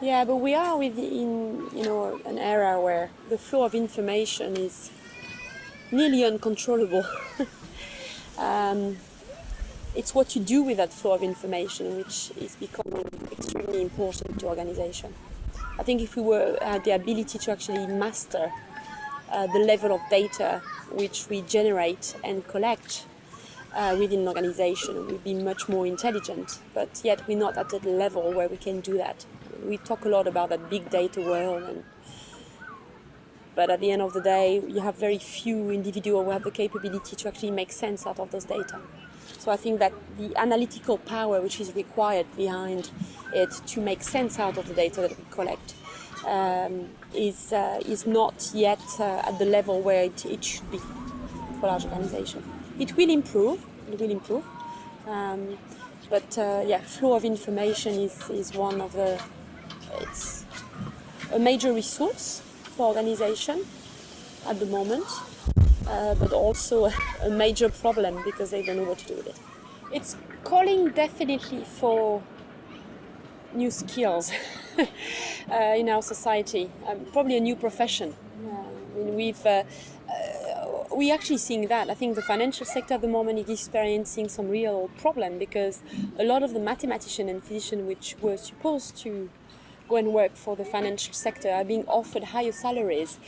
Yeah, but we are within you know an era where the flow of information is nearly uncontrollable. um, it's what you do with that flow of information which is becoming extremely important to organization. I think if we were had the ability to actually master uh, the level of data which we generate and collect uh, within an organization, we'd be much more intelligent. But yet we're not at the level where we can do that. We talk a lot about that big data world and but at the end of the day, you have very few individuals who have the capability to actually make sense out of those data. So I think that the analytical power which is required behind it to make sense out of the data that we collect um, is, uh, is not yet uh, at the level where it, it, should be for large organizations. It will improve, it will improve, um, but uh, yeah, flow of information is, is one of the, it's a major resource for organization at the moment, uh, but also a, major problem because they don't know what to do with it. It's calling definitely for new skills uh, in our society, um, probably a new profession. Uh, we've uh, uh, we actually seeing that. I think the financial sector at the moment is experiencing some real problem because a lot of the mathematicians and physicians which were supposed to go and work for the financial sector are being offered higher salaries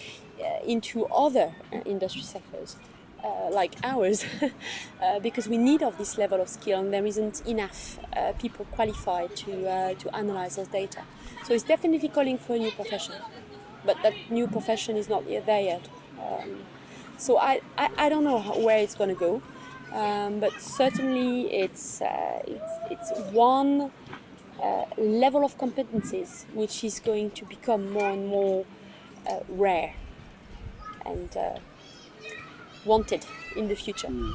uh, into other uh, industry sectors. Uh, like ours uh, because we need of this level of skill and there isn't enough uh, people qualified to, uh, to analyze those data. So it's definitely calling for a new profession, but that new profession is not yet there yet. Um, so I, I, I, don't know how, where it's going to go, um, but certainly it's, it's, it's one uh, level of competencies which is going to become more and more uh, rare and uh, wanted in the future. Mm.